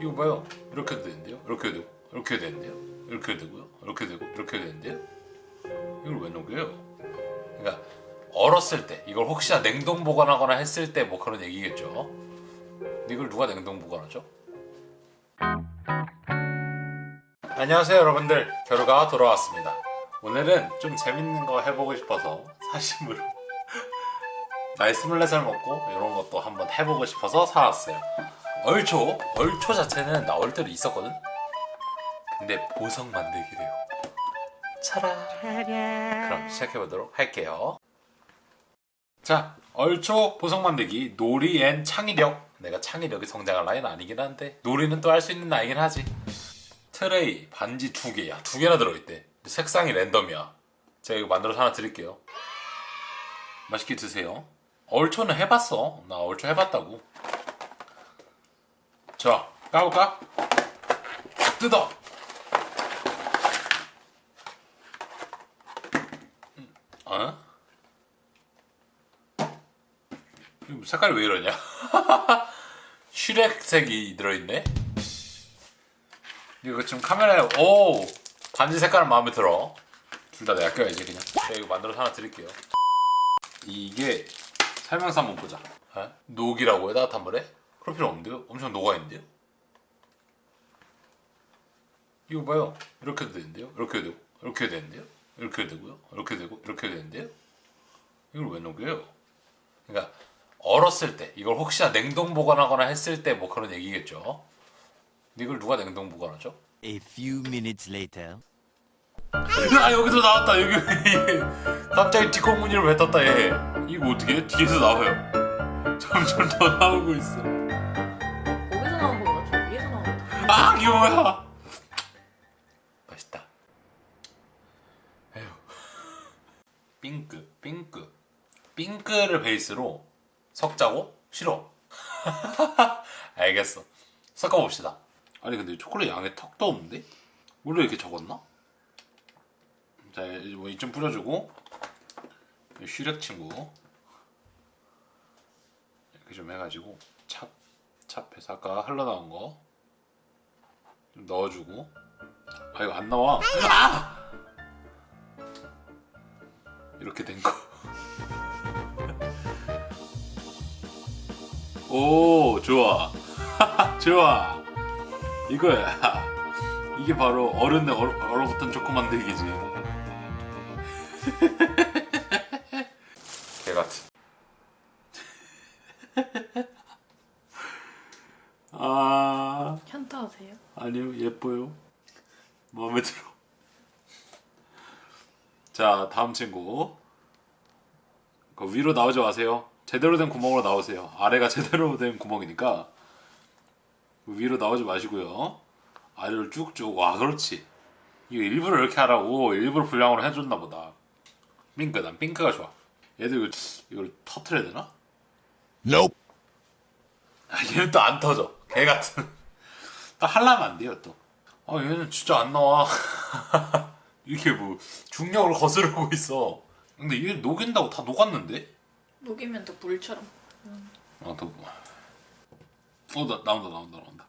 이거 봐요. 이렇게도 되는데요. 이렇게 되고 이렇게 되는데요. 이렇게 되고요. 이렇게 되고 이렇게 되는데요. 이걸 왜 녹여요? 그러니까 얼었을 때 이걸 혹시나 냉동 보관하거나 했을 때 뭐 그런 얘기겠죠. 이걸 누가 냉동 보관하죠? 안녕하세요 여러분들 겨루가 돌아왔습니다. 오늘은 좀 재밌는 거 해보고 싶어서 사심으로 나이 스물네 살 먹고 이런 것도 한번 해보고 싶어서 사왔어요. 얼초 얼초 자체는 나올 때도 있었거든. 근데 보석 만들기래요. 차라. 그럼 시작해보도록 할게요. 자, 얼초 보석 만들기 놀이 and 창의력. 내가 창의력이 성장할 나이는 아니긴 한데 놀이는 또 할 수 있는 나이긴 하지. 트레이 반지 두 개야. 두 개나 들어있대. 색상이 랜덤이야. 제가 이거 만들어서 하나 드릴게요. 맛있게 드세요. 얼초는 해봤어. 나 얼초 해봤다고. 자, 까볼까? 뜯어. 음, 어? 색깔이 왜 이러냐? 슈렉색이 들어있네? 이거 지금 카메라에 오 반지 색깔은 마음에 들어 둘 다 내가 껴야지 그냥 제가 이거 만들어서 하나 드릴게요 이게 설명서 한번 보자 에? 녹이라고요 따뜻한 물에? 그럴 필요 없는데요? 엄청 녹아있는데요? 이거 봐요 이렇게도 되는데요? 이렇게 되고 이렇게 되는데요? 이렇게 되고요 이렇게 되고 이렇게 되는데요? 이걸 왜 녹여요? 그러니까 얼었을 때 이걸 혹시나 냉동 보관하거나 했을 때 뭐 그런 얘기겠죠 이걸 누가 냉동 보관하죠? A few minutes later. 아 여기도 나왔다 여기 갑자기 뒷공무니를 왜 떴다 얘 이거 어떻게 해? 뒤에서 나와요 점점 더 나오고 있어 아 뭐야? 맛있다. 에휴. 핑크 핑크. 핑크를 베이스로 섞자고? 싫어. 알겠어. 섞어봅시다. 아니 근데 초콜릿 양에 턱도 없는데? 원래 이렇게 적었나? 자 이제 뭐 이쯤 뿌려주고. 이 슈렉 친구. 이렇게 좀 해가지고 찹 찹해서 아까 흘러나온 거 좀 넣어주고. 아 이거 안 나와. 아! 이렇게 된거. 오 좋아. 좋아. 이거야. 이게 바로 어른의 얼, 얼어붙은 초코 만들기지 개같은 아 현타 하세요? 아니요? 예뻐요? 마음에 들어? 자 다음 친구. 그 위로 나오지 마세요. 제대로 된 구멍으로 나오세요. 아래가 제대로 된 구멍이니까 위로 나오지 마시고요. 아래로 쭉쭉. 와 그렇지. 이거 일부러 이렇게 하라고 일부러 분량으로 해줬나 보다. 핑크 난 핑크가 좋아. 얘도 이거, 이걸 터트려야 되나? Nope. 아, 얘는 또 안 터져. 개 같은. 또 하려면 안 돼요, 또. 아, 얘는 진짜 안 나와. 이렇게 뭐, 중력을 거스르고 있어. 근데 이게 녹인다고 다 녹았는데? 녹이면 또 물처럼. 아, 또, 뭐. 어, 나, 나온다, 나온다, 나온다.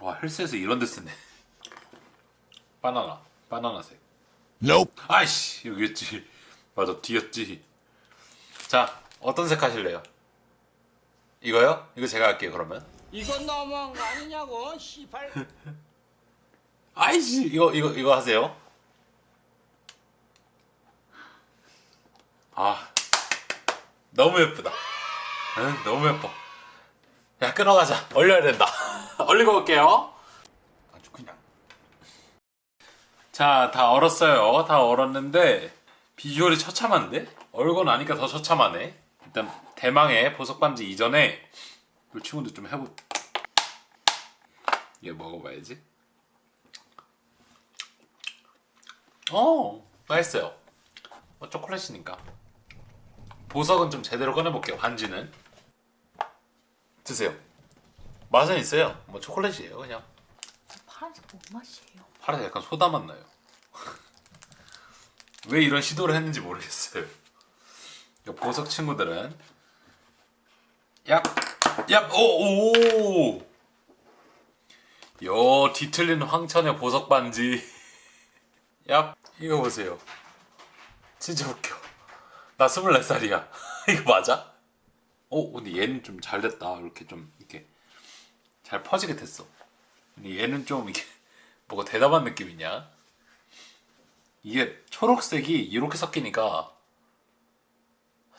와, 헬스에서 이런 데 쓰네. 바나나, 바나나색. Nope. 아이씨, 여기였지. 맞아, 뒤였지. 자, 어떤 색 하실래요? 이거요? 이거 제가 할게요, 그러면. 이건 너무한 거 아니냐고 시발 아이씨 이거 이거 이거 하세요. 아 너무 예쁘다. 응 너무 예뻐. 야 끊어가자. 얼려야 된다. 얼리고 올게요. 아주 그냥. 자 다 얼었어요. 다 얼었는데 비주얼이 처참한데? 얼고 나니까 더 처참하네. 일단 대망의 보석 반지 이전에 이 친구들 좀 해보. 얘 먹어봐야지. 어 맛있어요 뭐 초콜릿이니까 보석은 좀 제대로 꺼내볼게요 반지는 드세요 맛은 있어요 뭐 초콜릿이에요 그냥 파란색 뭔 맛이에요? 파란색 약간 소다 맛 나요 왜 이런 시도를 했는지 모르겠어요 이 보석 친구들은 얍! 얍! 오! 오! 어 뒤틀린 황천의 보석 반지. 야 이거 보세요. 진짜 웃겨. 나 24살이야. 이거 맞아? 어 근데 얘는 좀 잘 됐다. 이렇게 좀 이렇게 잘 퍼지게 됐어. 근데 얘는 좀 이게 뭐가 대담한 느낌이냐? 이게 초록색이 이렇게 섞이니까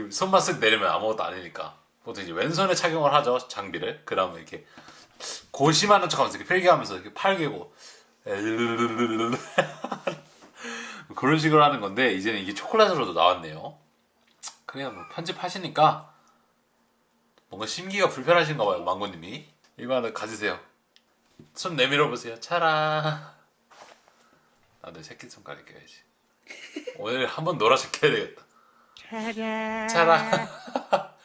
이게 손만 쓱 내리면 아무것도 아니니까. 보통 이제 왼손에 착용을 하죠 장비를. 그 다음에 이렇게 고심하는 척하면서 이렇게 필기하면서 이렇게 팔 개고. 엘르르르르르 그런 식으로 하는 건데 이제는 이게 초콜릿으로도 나왔네요. 그냥 뭐 편집하시니까 뭔가 심기가 불편하신가 봐요 망고님이. 이거 하나 가지세요. 손 내밀어 보세요. 차라 나도 새끼손가락 껴야지 오늘 한번 놀아 시켜야 되겠다 차라.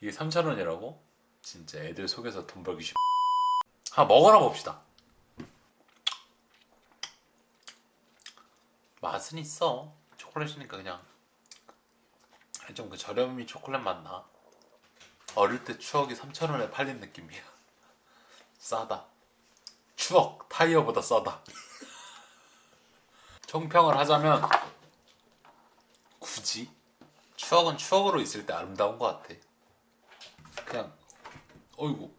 이게 3,000원이라고? 진짜 애들 속에서 돈 벌기 쉽. 아 먹어나 봅시다. 맛은 있어. 초콜릿이니까 그냥. 좀 그 저렴이 초콜릿 맛나. 어릴 때 추억이 3,000원에 팔린 느낌이야. 싸다. 추억 타이어보다 싸다. 총평을 하자면 추억은 추억으로 있을 때 아름다운 것 같아. 그냥 어이구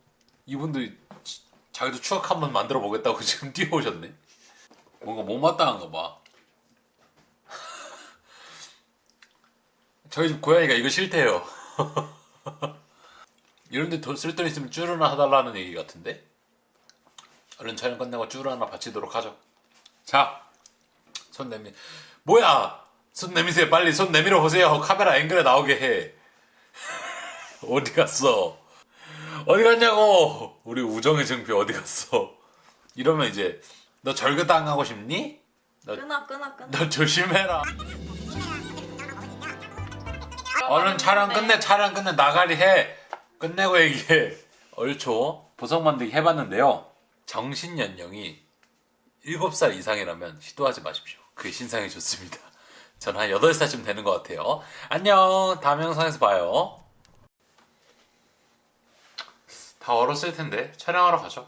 지- 자기도 추억 한번 만들어 보겠다고 지금 뛰어오셨네. 뭔가 못마땅한가 봐. 저희 집 고양이가 이거 싫대요. 이런데 돈쓸돈 있으면 쭈르 하나 해달라는 얘기 같은데? 얼른 촬영 끝내고 쭈르 하나 바치도록 하죠. 자 손 내미 뭐야 손 내미세요. 빨리 손 내밀어 보세요. 카메라 앵글에 나오게 해. 어디 갔어? 어디 갔냐고? 우리 우정의 증표 어디 갔어? 이러면 이제 너 절규당하고 싶니? 너, 끊어 끊어 끊어. 너 조심해라. 얼른 촬영 끝내 촬영 끝내. 나가리 해. 끝내고 얘기해. 얼초 보석 만들기 해봤는데요. 정신 연령이 7살 이상이라면 시도하지 마십시오. 그게 신상이 좋습니다 저는 한 8살쯤 되는 것 같아요. 안녕. 다음 영상에서 봐요. 다 얼었을 텐데. 촬영하러 가죠